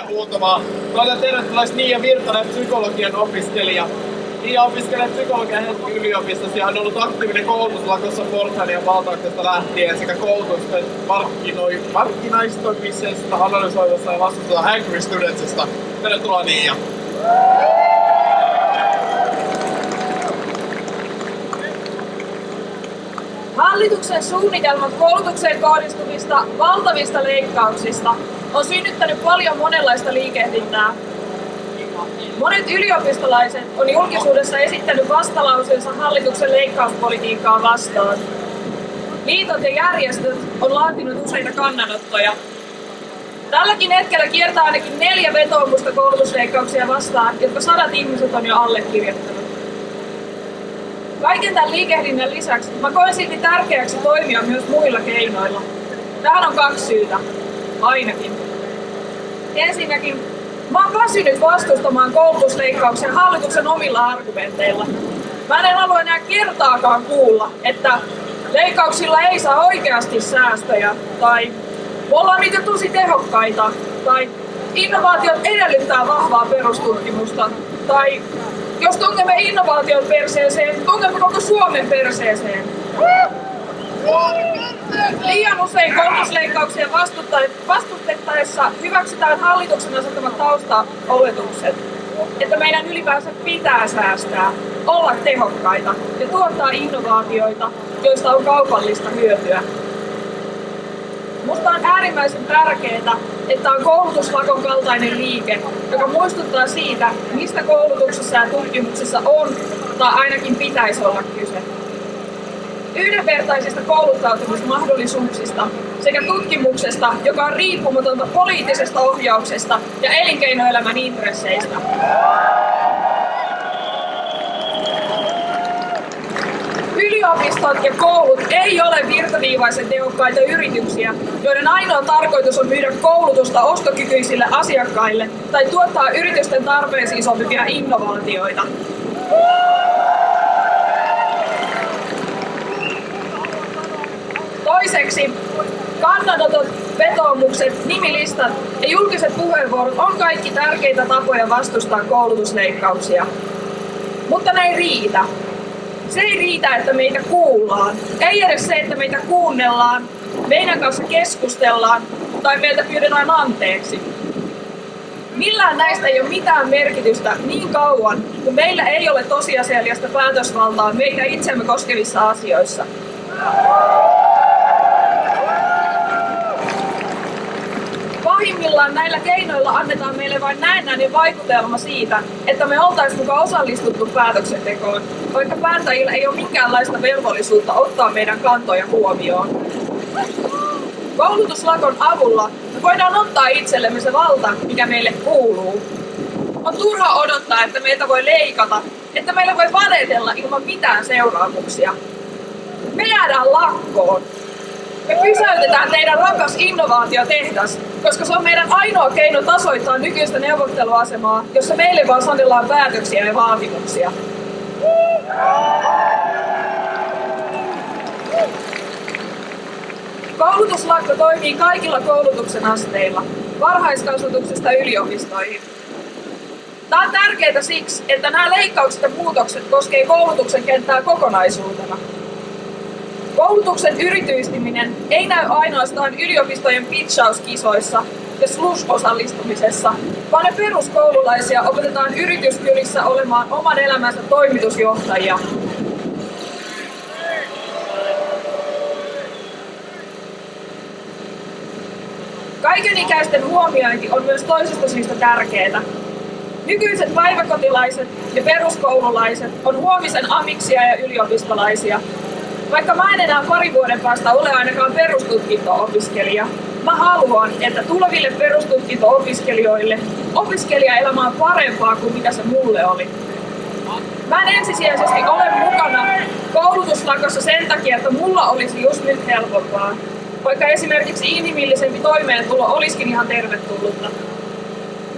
teille huutamaan. Toivotan tervetulleeksi Niia Virtanen, psykologian opiskelija. Niia opiskelee psykologian Helsingin yliopistossa ja on ollut aktiivinen koulutuslakossa Porthalin valtauksesta lähtien sekä koulutusten markkinoi, markkinaistoimisesta, analysoinnista ja vastuusta Angry Studentsista. Tervetuloa Niia. Hallituksen suunnitelmat koulutukseen kohdistuvista valtavista leikkauksista on synnyttänyt paljon monenlaista liikehdintää. Monet yliopistolaiset on julkisuudessa esittänyt vastalauseensa hallituksen leikkauspolitiikkaa vastaan. Liitot ja järjestöt on laatinut useita kannanottoja. Tälläkin hetkellä kiertää ainakin neljä vetoomusta koulutusleikkauksia vastaan, jotka sadat ihmiset on jo allekirjoittanut. Kaiken tämän liikehdinnän lisäksi mä koen silti tärkeäksi toimia myös muilla keinoilla. Tähän on kaksi syytä. Ainakin. Ensinnäkin, mä oon väsynyt vastustamaan koulutusleikkauksia hallituksen omilla argumenteilla. Mä en halua enää kertaakaan kuulla, että leikkauksilla ei saa oikeasti säästöjä, tai me ollaan niitä tosi tehokkaita, tai innovaatiot edellyttää vahvaa perustutkimusta, tai jos tunkemme innovaation perseeseen, tunkemme koko Suomen perseeseen. Liian usein koulutusleikkauksia vastustettaessa hyväksytään hallituksen asettamat taustaoletukset, että meidän ylipäänsä pitää säästää, olla tehokkaita ja tuottaa innovaatioita, joista on kaupallista hyötyä. Musta on äärimmäisen tärkeää, että on koulutuslakon kaltainen liike, joka muistuttaa siitä, mistä koulutuksessa ja tutkimuksessa on tai ainakin pitäisi olla kyse. Yhdenvertaisista kouluttautumismahdollisuuksista sekä tutkimuksesta, joka on riippumatonta poliittisesta ohjauksesta ja elinkeinoelämän intresseistä. Yliopistot ja koulut ei ole virtaviivaisen tehokkaita yrityksiä, joiden ainoa tarkoitus on myydä koulutusta ostokykyisille asiakkaille tai tuottaa yritysten tarpeisiin sopivia innovaatioita. Toiseksi, kannanotot, vetoomukset, nimilistat ja julkiset puheenvuorot on kaikki tärkeitä tapoja vastustaa koulutusleikkauksia. Mutta ne ei riitä. Se ei riitä, että meitä kuullaan. Ei edes se, että meitä kuunnellaan, meidän kanssa keskustellaan tai meiltä pyydetään anteeksi. Millään näistä ei ole mitään merkitystä niin kauan, kun meillä ei ole tosiasiallista päätösvaltaa meitä itsemme koskevissa asioissa. Näillä keinoilla annetaan meille vain näennäinen vaikutelma siitä, että me oltaisiin mukaan osallistuttu päätöksentekoon, vaikka päättäjillä ei ole minkäänlaista velvollisuutta ottaa meidän kantoja huomioon. Koulutuslakon avulla me voidaan ottaa itsellemme se valta, mikä meille kuuluu. On turha odottaa, että meiltä voi leikata, että meillä voi vanetella ilman mitään seuraamuksia. Me jäädään lakkoon. Me pysäytetään teidän rakas innovaatiotehdas, koska se on meidän ainoa keino tasoittaa nykyistä neuvotteluasemaa, jossa meille vaan sanellaan päätöksiä ja vaatimuksia. Koulutuslakko toimii kaikilla koulutuksen asteilla, varhaiskasvatuksesta yliopistoihin. Tämä on tärkeää siksi, että nämä leikkaukset ja muutokset koskevat koulutuksen kenttää kokonaisuutena. Koulutuksen yrityistyminen ei näy ainoastaan yliopistojen pitchauskisoissa ja slush-osallistumisessa, vaan ne peruskoululaisia opetetaan yrityskylissä olemaan oman elämänsä toimitusjohtajia. Kaikenikäisten huomiointi on myös toisesta syystä tärkeää. Nykyiset päiväkotilaiset ja peruskoululaiset on huomisen amiksia ja yliopistolaisia. Vaikka mä en enää pari vuoden päästä ole ainakaan perustutkinto-opiskelija, mä haluan, että tuleville perustutkinto-opiskelijoille opiskelijaelämä on parempaa kuin mitä se mulle oli. Mä en ensisijaisesti ole mukana koulutuslakossa sen takia, että mulla olisi just nyt helpompaa, vaikka esimerkiksi inhimillisempi toimeentulo olisikin ihan tervetullutta.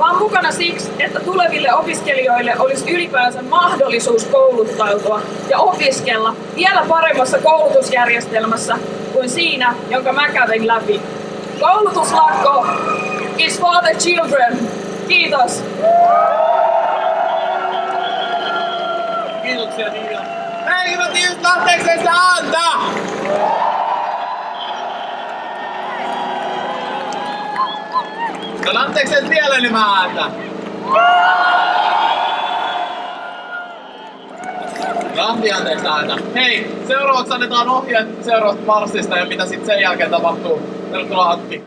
Oon mukana siksi, että tuleville opiskelijoille olisi ylipäänsä mahdollisuus kouluttautua ja opiskella vielä paremmassa koulutusjärjestelmässä kuin siinä, jonka mä kävin läpi. Koulutuslakko is for the children. Kiitos. Kiitoksia Niina. Hei hyvät ihmiset, lähteekö No lähteekö se vielä enemmän ääntä? Lähti anteeksi ääntä. Hei, seuraavaksi annetaan ohjeet seuraavasta marssista ja mitä sitten sen jälkeen tapahtuu. Tervetuloa Antti.